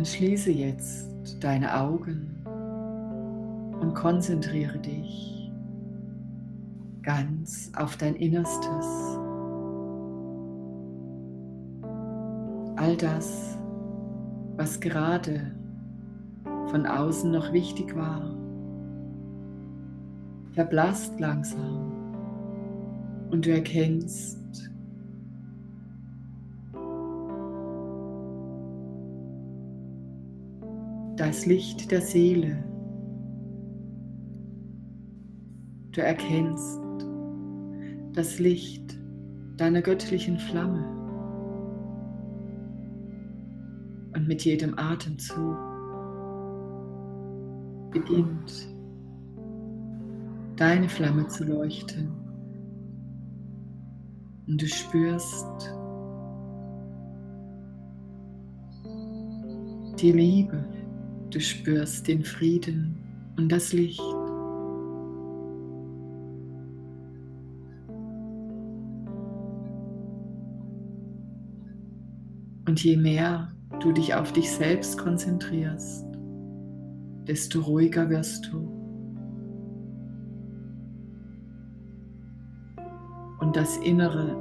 Dann schließe jetzt deine Augen und konzentriere dich ganz auf dein Innerstes. All das, was gerade von außen noch wichtig war, verblasst langsam und du erkennst, das Licht der Seele. Du erkennst das Licht deiner göttlichen Flamme. Und mit jedem Atemzug beginnt deine Flamme zu leuchten. Und du spürst die Liebe. Du spürst den Frieden und das Licht. Und je mehr du dich auf dich selbst konzentrierst, desto ruhiger wirst du. Und das Innere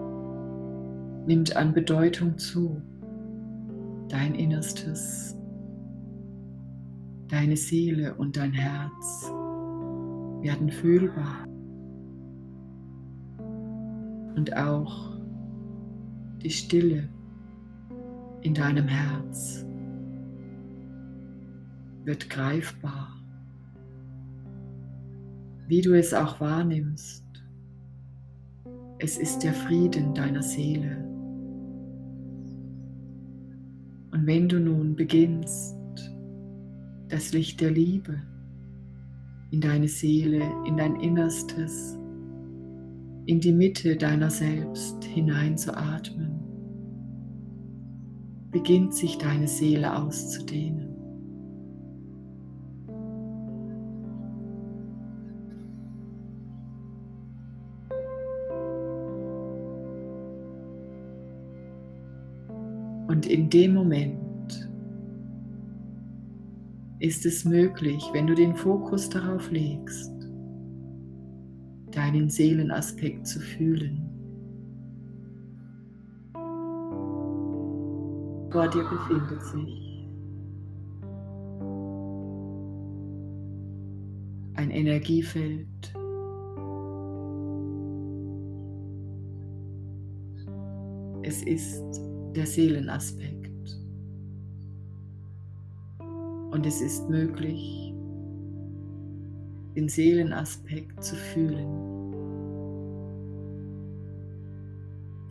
nimmt an Bedeutung zu, dein Innerstes Deine Seele und dein Herz werden fühlbar. Und auch die Stille in deinem Herz wird greifbar. Wie du es auch wahrnimmst, es ist der Frieden deiner Seele. Und wenn du nun beginnst, das Licht der Liebe in deine Seele, in dein Innerstes, in die Mitte deiner selbst hineinzuatmen, beginnt sich deine Seele auszudehnen. Und in dem Moment ist es möglich, wenn du den Fokus darauf legst, deinen Seelenaspekt zu fühlen. Vor dir befindet sich ein Energiefeld. Es ist der Seelenaspekt. Und es ist möglich, den Seelenaspekt zu fühlen.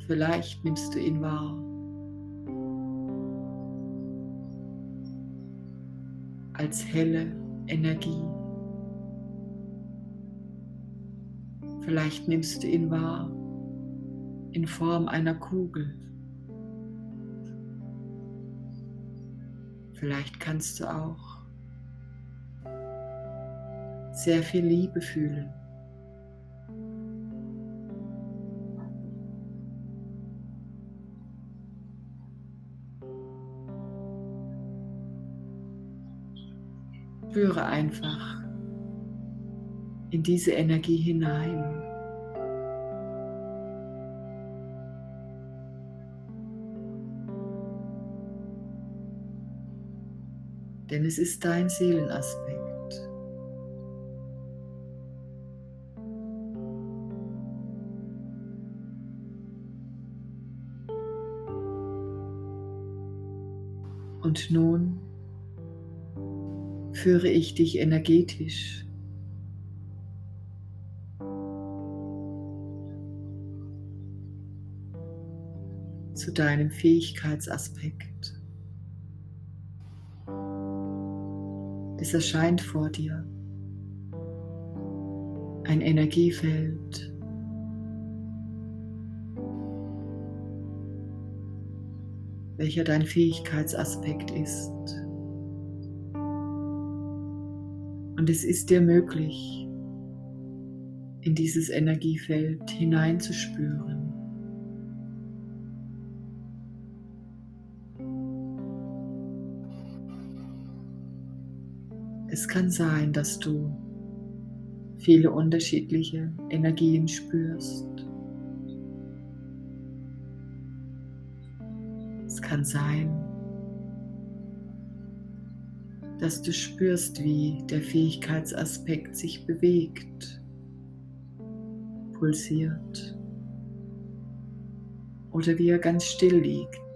Vielleicht nimmst du ihn wahr. Als helle Energie. Vielleicht nimmst du ihn wahr in Form einer Kugel. Vielleicht kannst du auch sehr viel Liebe fühlen. Spüre einfach in diese Energie hinein. Denn es ist dein Seelenaspekt. Und nun führe ich dich energetisch zu deinem Fähigkeitsaspekt. Es erscheint vor dir ein Energiefeld. welcher dein Fähigkeitsaspekt ist. Und es ist dir möglich, in dieses Energiefeld hineinzuspüren. Es kann sein, dass du viele unterschiedliche Energien spürst. Es kann sein, dass du spürst, wie der Fähigkeitsaspekt sich bewegt, pulsiert oder wie er ganz still liegt.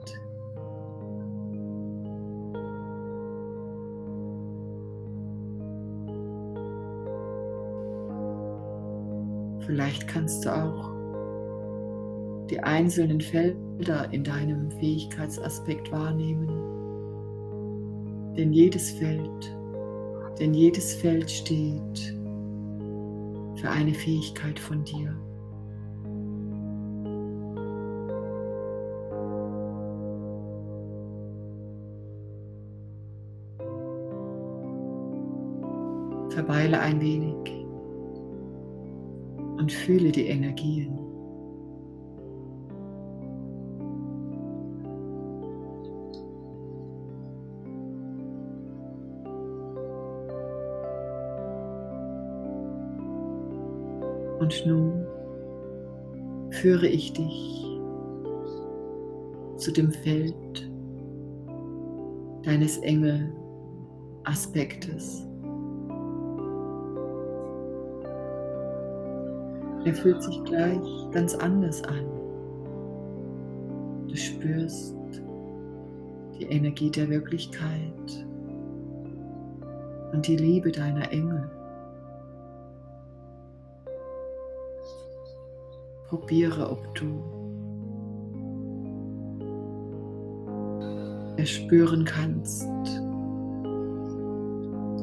Vielleicht kannst du auch die einzelnen Felder in deinem Fähigkeitsaspekt wahrnehmen. Denn jedes Feld, denn jedes Feld steht für eine Fähigkeit von dir. Verweile ein wenig und fühle die Energien. Und nun führe ich dich zu dem Feld deines Engel-Aspektes. Er fühlt sich gleich ganz anders an. Du spürst die Energie der Wirklichkeit und die Liebe deiner Engel. Probiere, ob du erspüren kannst,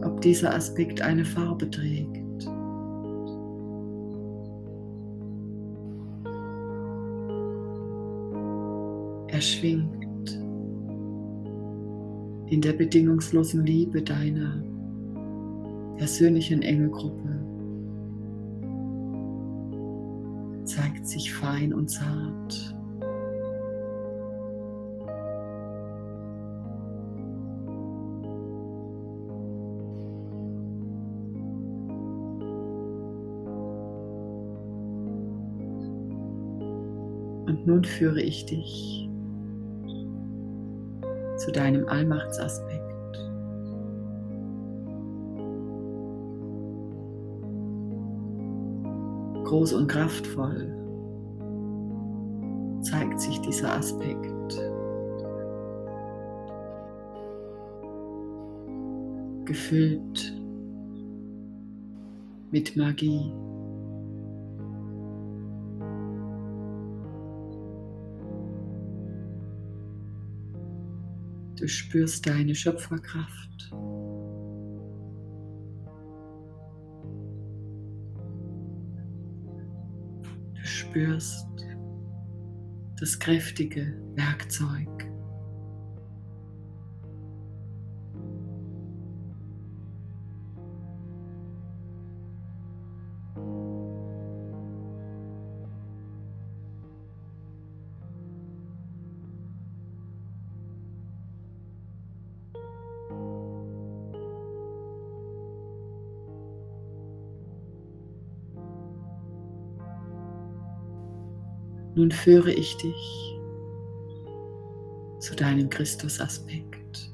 ob dieser Aspekt eine Farbe trägt. Er schwingt in der bedingungslosen Liebe deiner persönlichen Engelgruppe. Zeigt sich fein und zart. Und nun führe ich dich zu deinem Allmachtsaspekt. Groß und kraftvoll zeigt sich dieser Aspekt. Gefüllt mit Magie. Du spürst deine Schöpferkraft. Du spürst das kräftige Werkzeug. Nun führe ich dich zu deinem Christusaspekt.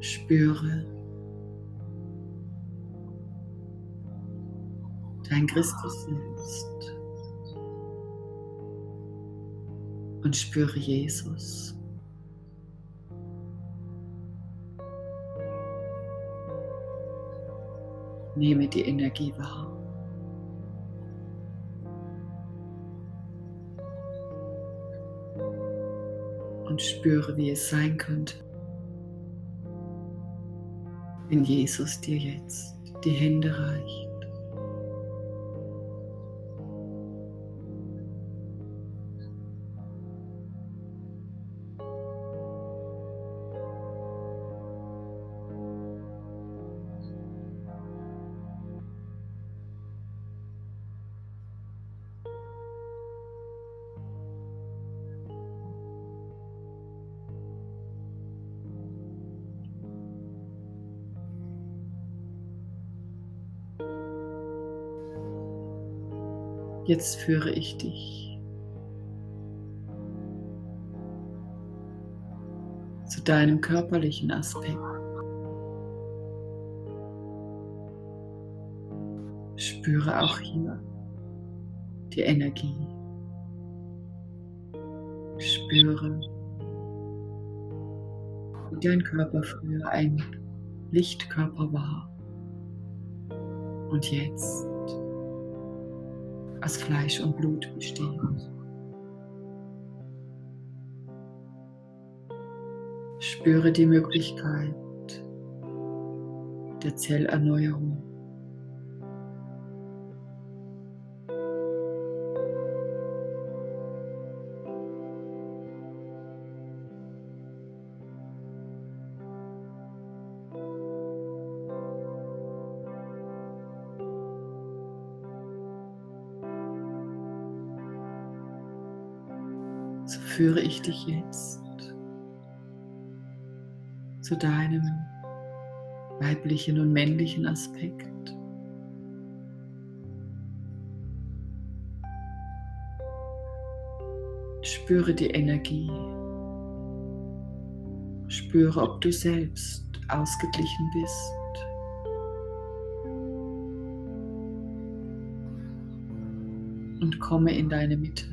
Spüre dein Christus selbst und spüre Jesus. Nehme die Energie wahr. Und spüre, wie es sein könnte, wenn Jesus dir jetzt die Hände reicht. Jetzt führe ich dich zu deinem körperlichen Aspekt. Spüre auch hier die Energie. Spüre, wie dein Körper früher ein Lichtkörper war und jetzt aus Fleisch und Blut besteht. Spüre die Möglichkeit der Zellerneuerung. Führe ich dich jetzt zu deinem weiblichen und männlichen Aspekt. Spüre die Energie. Spüre, ob du selbst ausgeglichen bist. Und komme in deine Mitte.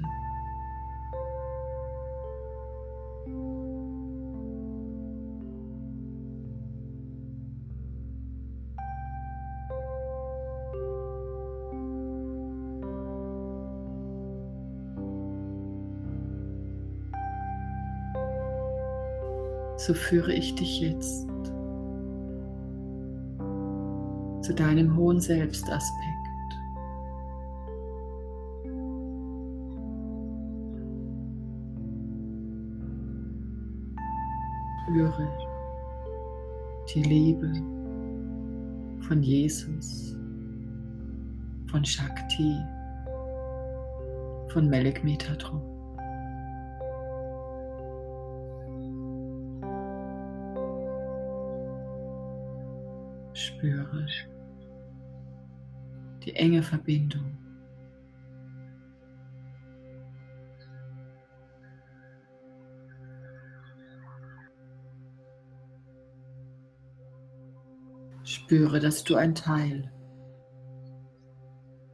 So führe ich dich jetzt zu deinem hohen Selbstaspekt. Spüre die Liebe von Jesus, von Shakti, von Melek Metatron. Spüre die enge Verbindung. Spüre, dass du ein Teil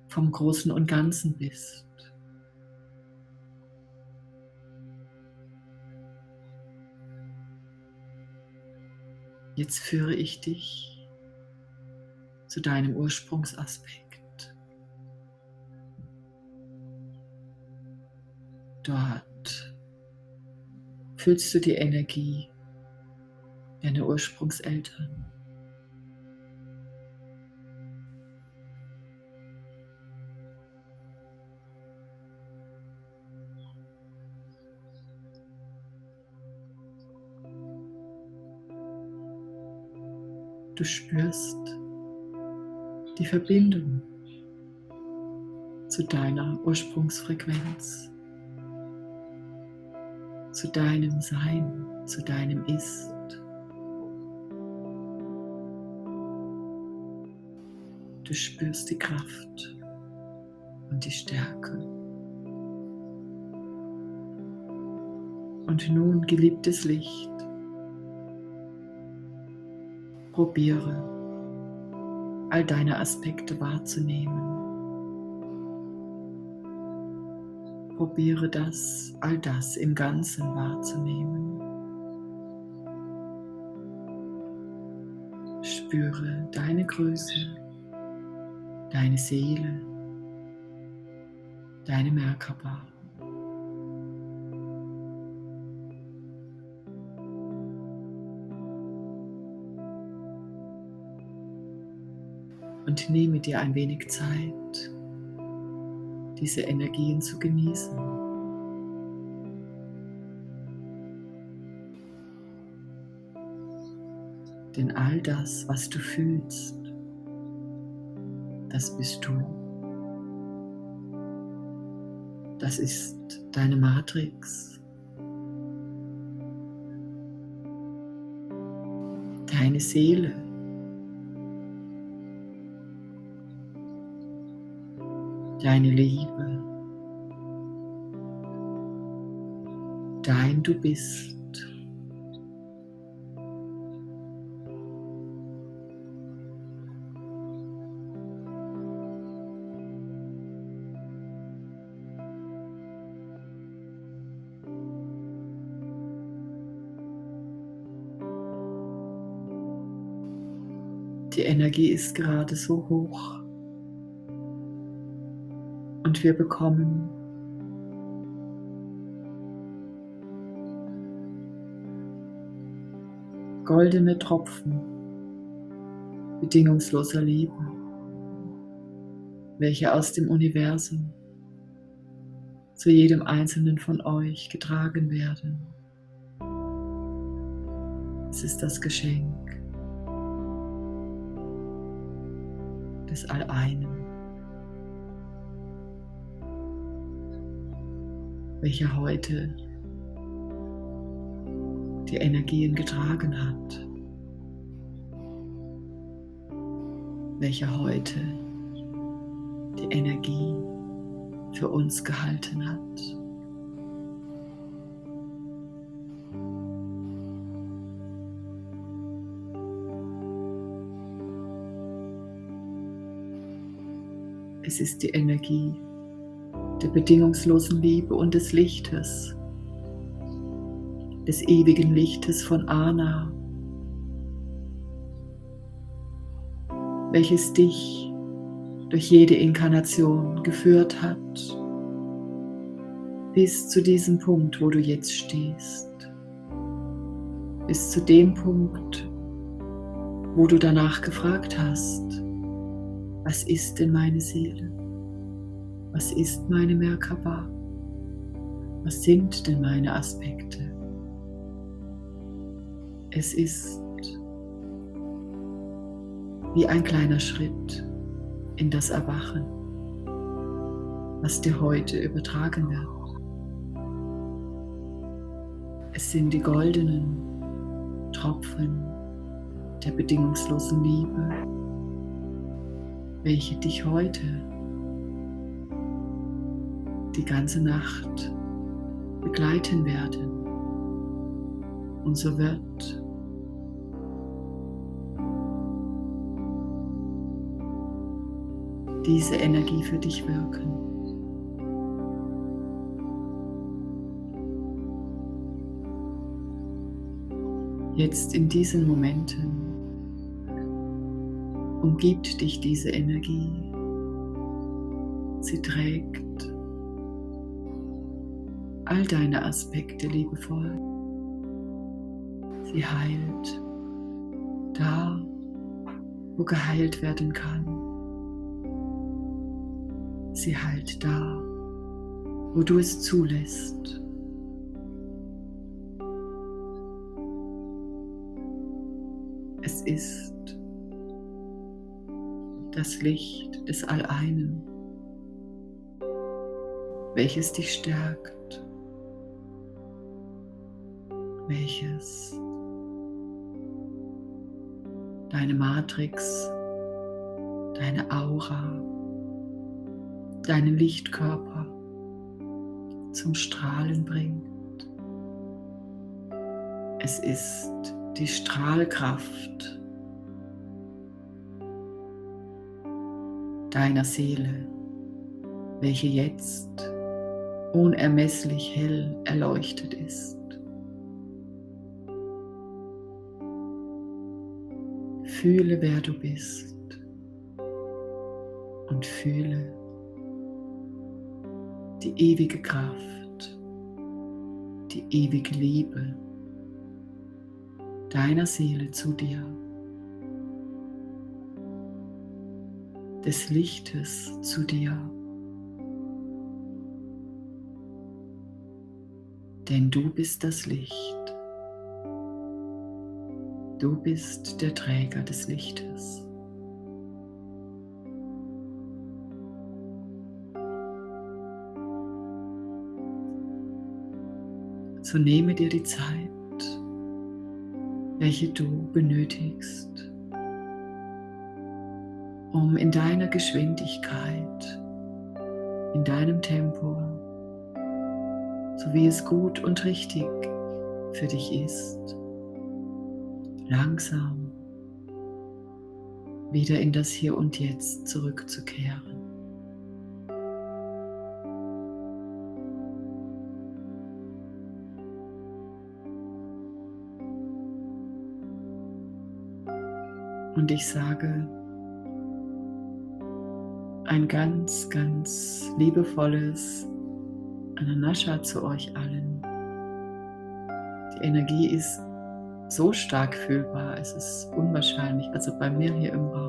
vom Großen und Ganzen bist. Jetzt führe ich dich zu deinem Ursprungsaspekt. Dort fühlst du die Energie deiner Ursprungseltern. Du spürst die Verbindung zu deiner Ursprungsfrequenz, zu deinem Sein, zu deinem Ist. Du spürst die Kraft und die Stärke. Und nun, geliebtes Licht, probiere all deine Aspekte wahrzunehmen. Probiere das, all das im Ganzen wahrzunehmen. Spüre deine Größe, deine Seele, deine Merkaba. Und nehme dir ein wenig Zeit, diese Energien zu genießen. Denn all das, was du fühlst, das bist du. Das ist deine Matrix. Deine Seele. Deine Liebe, dein Du bist. Die Energie ist gerade so hoch und wir bekommen goldene Tropfen bedingungsloser Liebe, welche aus dem Universum zu jedem einzelnen von euch getragen werden. Es ist das Geschenk des Alleinen, welcher heute die Energien getragen hat, welcher heute die Energie für uns gehalten hat. Es ist die Energie der bedingungslosen Liebe und des Lichtes, des ewigen Lichtes von Ana, welches dich durch jede Inkarnation geführt hat, bis zu diesem Punkt, wo du jetzt stehst, bis zu dem Punkt, wo du danach gefragt hast, was ist denn meine Seele? Was ist meine Merkaba? Was sind denn meine Aspekte? Es ist wie ein kleiner Schritt in das Erwachen, was dir heute übertragen wird. Es sind die goldenen Tropfen der bedingungslosen Liebe, welche dich heute die ganze Nacht begleiten werden. Und so wird diese Energie für dich wirken. Jetzt in diesen Momenten umgibt dich diese Energie. Sie trägt all deine Aspekte liebevoll. Sie heilt da, wo geheilt werden kann. Sie heilt da, wo du es zulässt. Es ist das Licht des Alleinen, welches dich stärkt, welches deine Matrix, deine Aura, deinen Lichtkörper zum Strahlen bringt. Es ist die Strahlkraft deiner Seele, welche jetzt unermesslich hell erleuchtet ist. Fühle, wer du bist und fühle die ewige Kraft, die ewige Liebe deiner Seele zu dir. des Lichtes zu dir. Denn du bist das Licht. Du bist der Träger des Lichtes. So nehme dir die Zeit, welche du benötigst, um in deiner Geschwindigkeit in deinem Tempo, so wie es gut und richtig für dich ist, langsam wieder in das Hier und Jetzt zurückzukehren. Und ich sage ein ganz, ganz liebevolles Ananascha zu euch allen. Die Energie ist so stark fühlbar, es ist unwahrscheinlich, also bei mir hier im Raum.